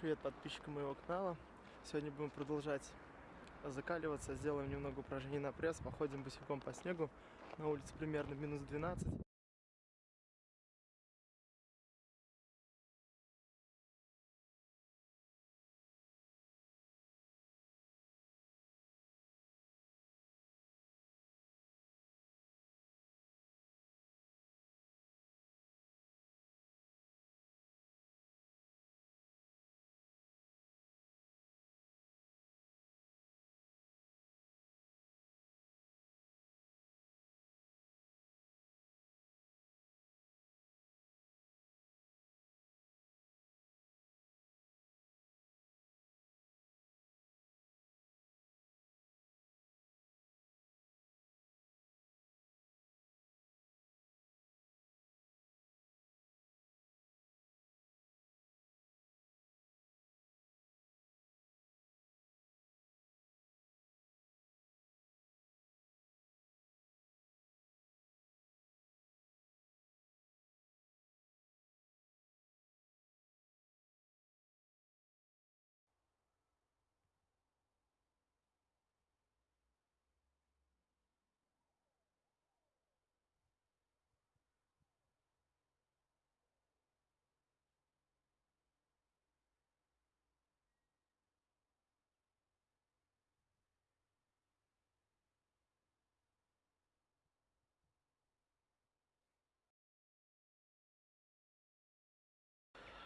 Привет подписчикам моего канала. Сегодня будем продолжать закаливаться. Сделаем немного упражнений на пресс. Походим босиком по снегу. На улице примерно минус 12.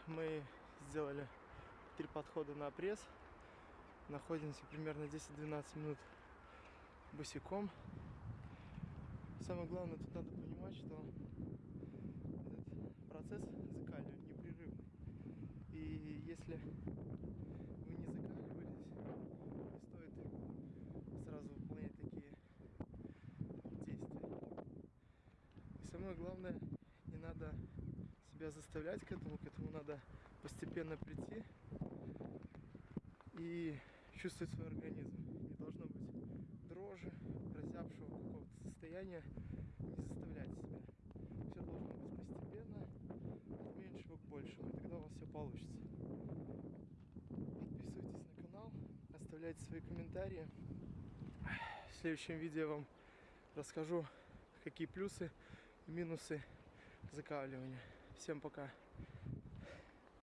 Мы сделали три подхода на пресс. Находимся примерно 10-12 минут босиком. Самое главное, тут надо понимать, что этот процесс закаливания непрерывный. И если вы не закаливались, не стоит сразу выполнять такие действия. И самое главное, не надо себя заставлять к этому, к этому надо постепенно прийти и чувствовать свой организм. Не должно быть дрожи, разябшего какого-то состояния. Не заставлять себя. Все должно быть постепенно, от меньшего к большему, и тогда у вас все получится. Подписывайтесь на канал, оставляйте свои комментарии. В следующем видео я вам расскажу, какие плюсы и минусы закаливания. Всем пока.